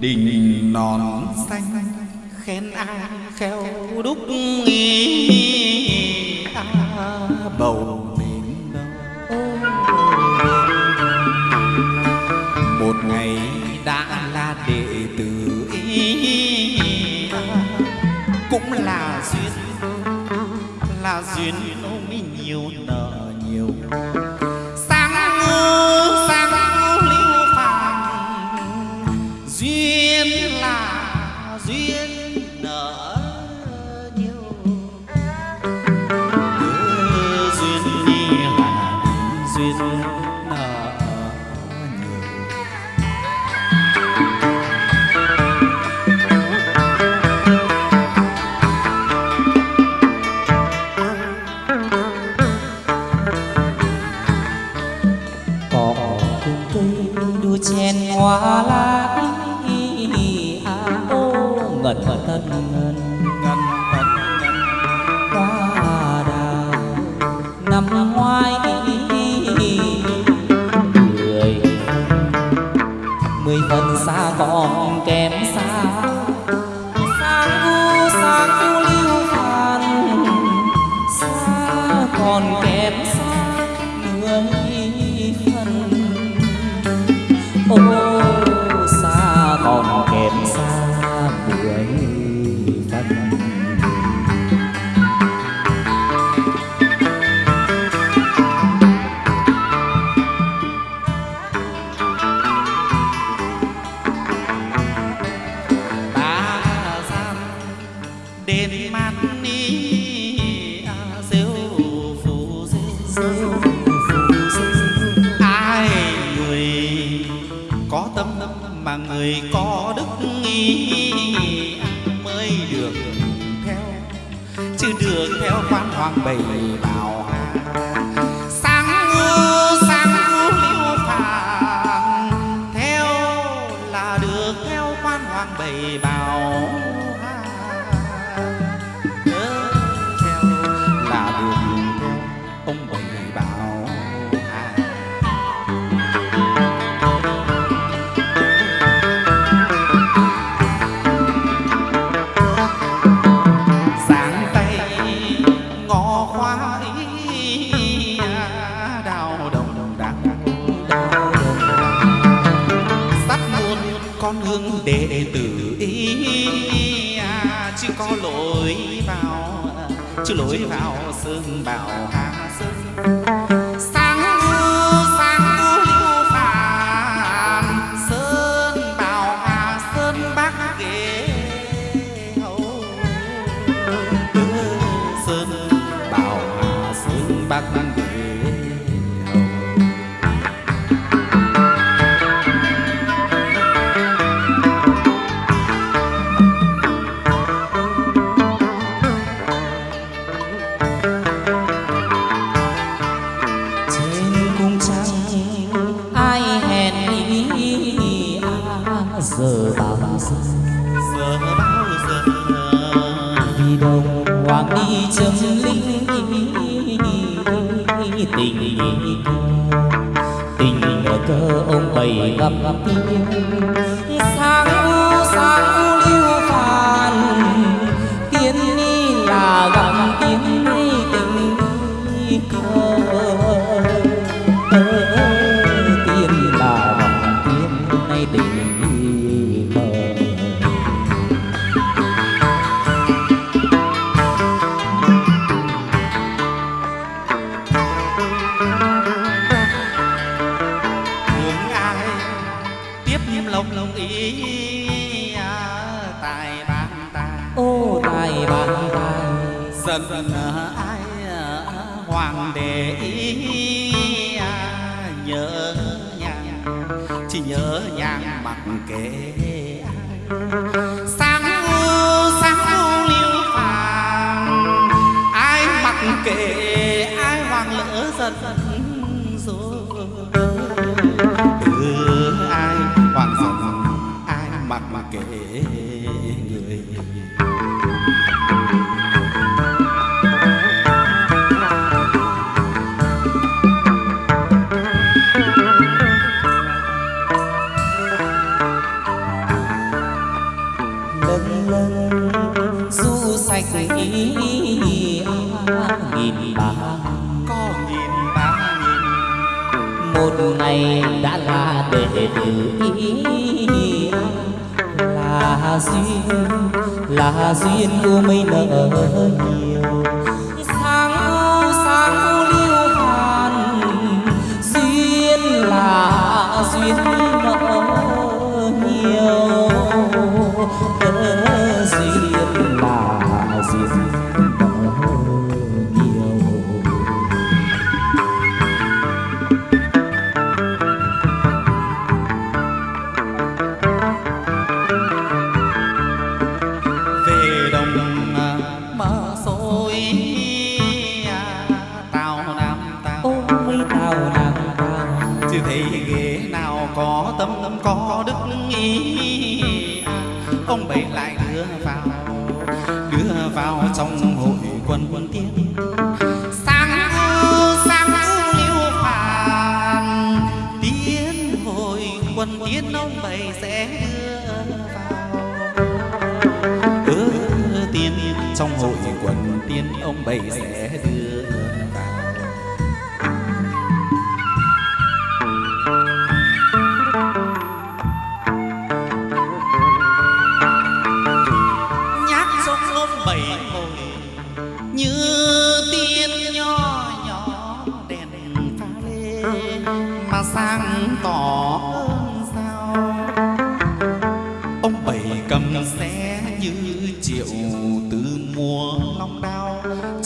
đình non xanh. Khen ai khéo đúc nghi à, bầu mến đâu. Một ngày đã là đệ tử ý à, cũng là duyên là duyên xa còn kém xa. Sang gu, sang gu lưu phàn xa còn kém ai người có tâm mà người có đức nghi mới được theo? Chứ được theo quan hoàng bầy bảo sáng ngư sáng ngư liễu phàm theo là được theo quan hoàng bầy bảo chứ lối vào sương bảo hà ông bày gặp tiên chỉ nhớ nhang mặc kệ. Ai sáng u sáng u liêu phàm ai mặc kệ ai hoàng lỡ dần rồi. Ừ, ai hoàng dần ai mặc kệ người. Gì nghìn ba có nghìn ba nghìn một ngày đã là đệ tử là duyên là duyên của mấy nợ nhiều trong hội quần tiên ông bảy sẽ đưa vào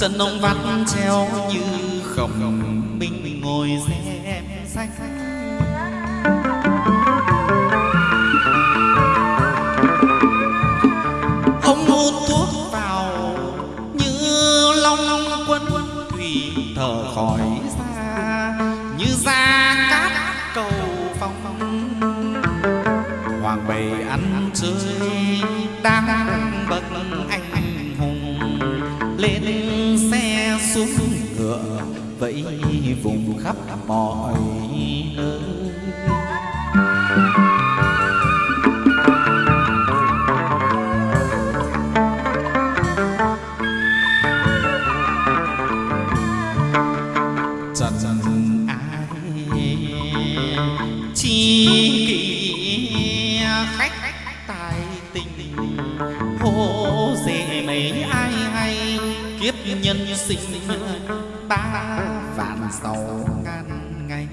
chân ông vắt treo như khổng minh ngồi xem vùng khắp mọi nơi. Trần ai chi kỷ khách tài tình hô dễ mấy ai hay kiếp nhân sinh ba sáu ngàn ngày.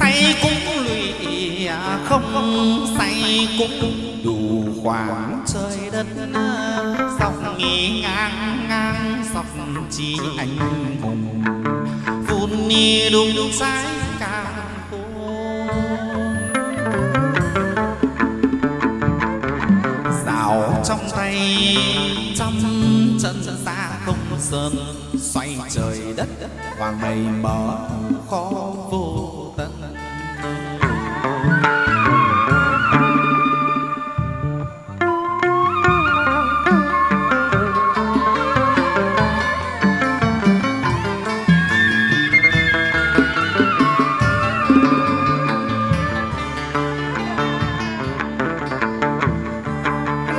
Say cũng lụy à, không say cũng đủ khoảng trời đất. Dọc nghỉ ngang ngang dọc chỉ anh hùng vun ni đùng đùng sai càng khô rào trong tay trăm trận ra sơn, xoay trời đất, hoàng mây mở khó vô tận.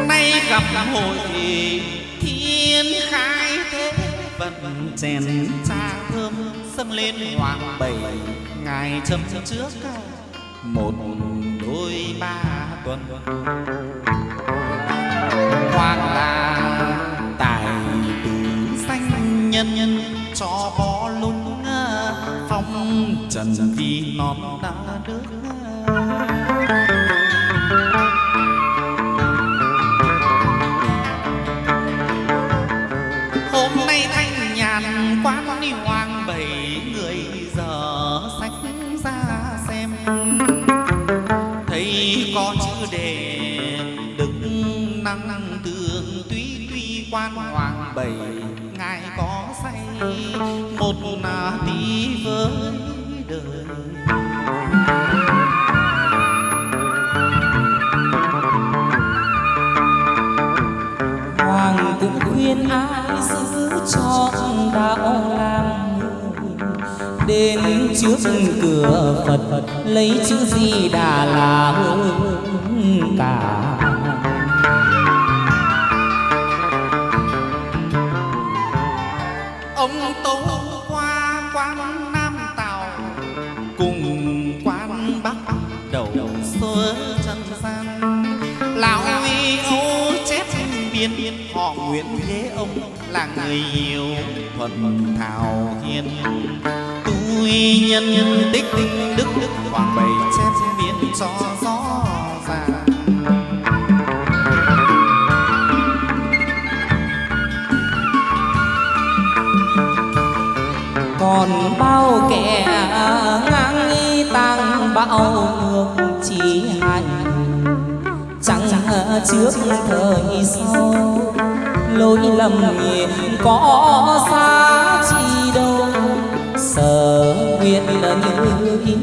Nay gặp hội thiên khai vận chèn cha thơm dâng lên hoàng bảy ngài châm trước một đôi ba tuần. Hoàng là tài tử danh nhân nhân cho bó lung phong trần vì non đã nước năng tường tuy tuy quan hoàng bảy ngài có say một là tí với đời. Hoàng cũng khuyên ai giữ trọn đạo làm Đến trước cửa Phật lấy chữ gì đà là hơn cả. Nguyễn thế ông là người hiểu thuận thảo hiền. Tôi nhân tích đức đức hoàng bày chép biến cho gió ràng. Còn bao kẻ ngang nghi tăng bao ngược chỉ hành, chẳng trước thời sau lỗi lầm có xa chi đâu. Sợ nguyện như ý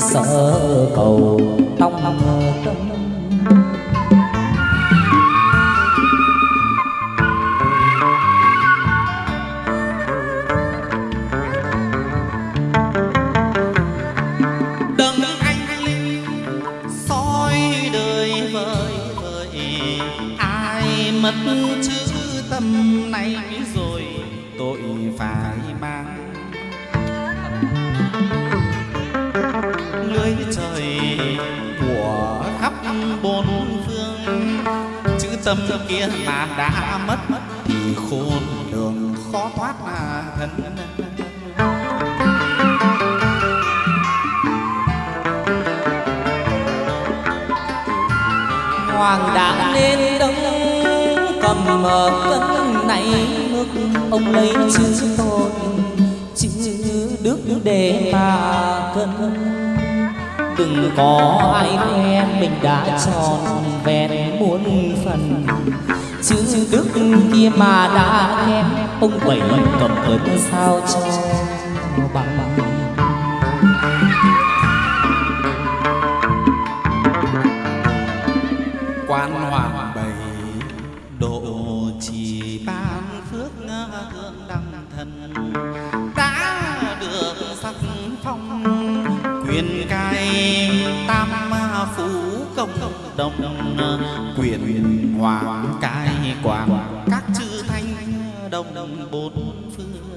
sợ cầu trong tâm rồi, tội phải mang. Lưới trời của khắp bốn phương, chữ tâm kia mà đã mất thì khôn đường khó thoát là thân. Hoàng đã lên đông cầm mở cân này nước ông lấy chứ tôi, chữ đức để mà cân đừng có ai em mình đã tròn vẹn muôn phần. Chữ đức kia mà đã em ông bảy cầm cân sao cho bằng bằng. Đông đồng quyền hoàng cai quản các chư thanh đồng đồng bốn phương.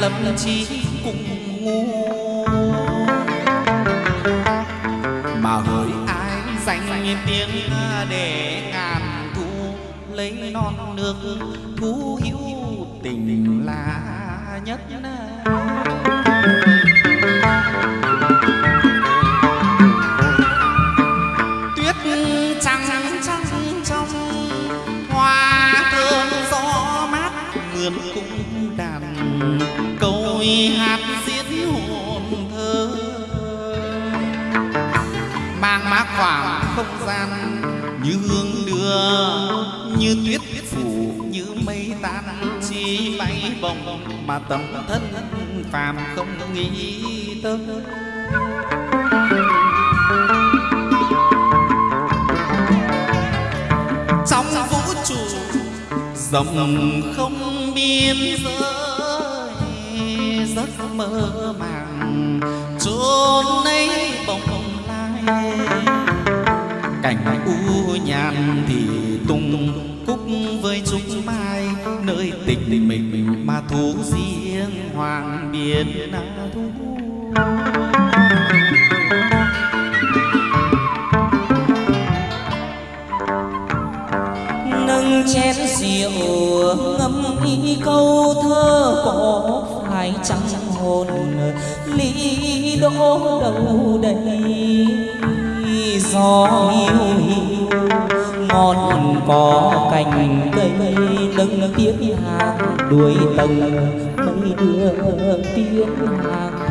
Lâm chi cùng ngu. Mà hỡi ai dành tiếng để ngàn thu, lấy non nước thú hữu tình là nhất. Hát diễn hồn thơ. Mang mát khoảng không gian như hương đưa, như tuyết phủ, như mây tan chi bay bồng, mà tâm thân phàm không nghĩ tới. Trong vũ trụ rộng không biên giới giấc mơ màng, chốn ấy bồng lai. Cảnh u nhàn thì tung cúc với chúng mai, nơi tình mình mà thú riêng hoàng biển thu. Nâng chén rượu ngâm y câu thơ cổ phải trắng hồn. Lý đỗ đầu đầy gió hiu hiu ngọn có cành cây nâng tiếng hàng đuôi tầng mây đưa tiếng hàng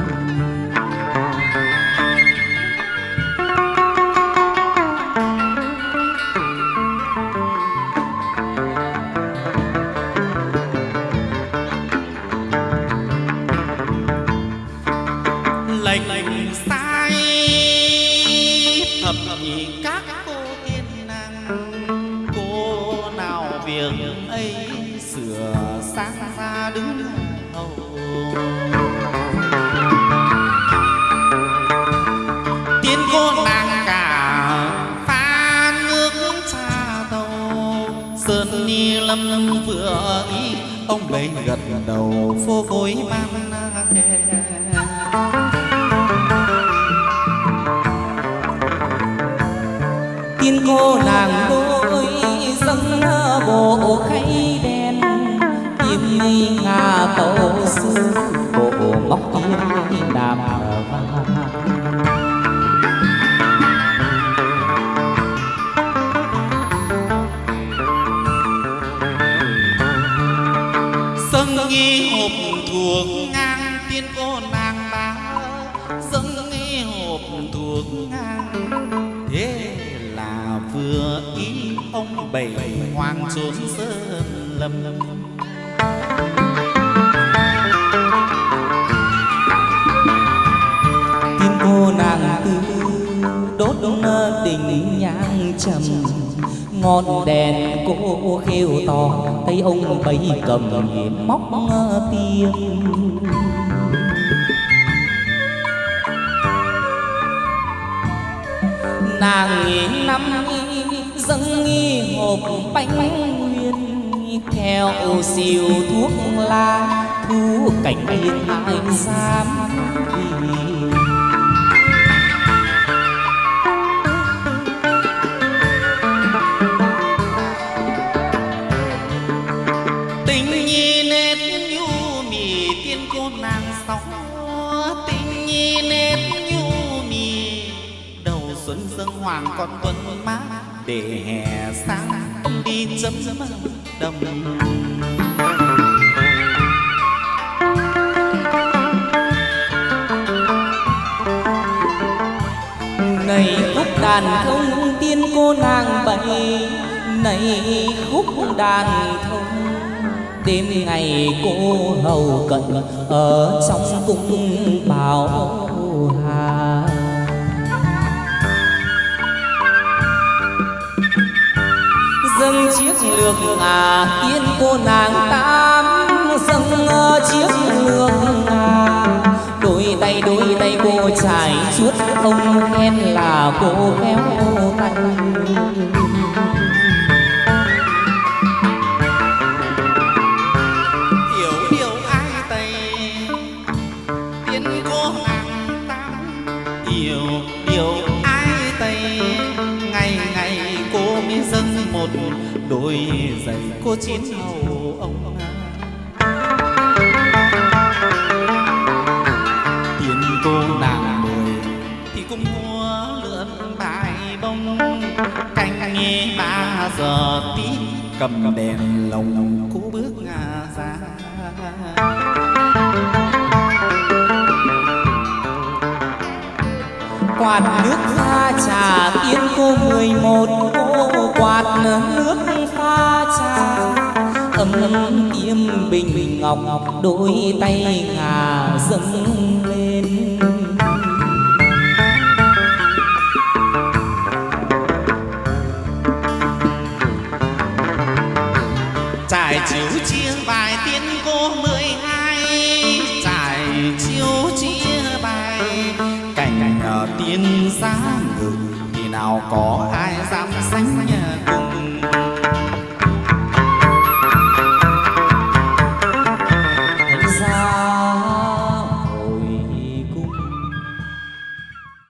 bảy hoang trốn sơn lâm tin cô nàng tư đốt tình nhang trầm, ngọn đèn cô khêu to tay ông bấy cầm móc tiêm nàng nghỉ năm dâng nghi hộp bánh nguyên theo siêu thuốc lá thu cảnh yên ai dám đi đồng này khúc đàn thông tiên cô nàng bày này khúc đàn thông. Đêm ngày cô hầu cận, ở trong cung bào dâng chiếc lược ngà, tiên cô nàng tám dâng ờ, chiếc lược ngà. Đôi tay đôi tay cô trải chuốt ông khen là cô khéo tay điều ai cô nàng tam điều một đôi giày cô chín hầu ông tiền cô nàng mười, thì cũng mua lượn bài bông. Canh nghe ba giờ tí, cầm đèn lồng cô bước ngà ra. Quạt nước pha trà tiên cô mười một cô quạt nước pha trà. Ấm tiêm bình ngọc đôi tay ngà dâng lên. Trải chiếu chia có ai dám sánh nhờ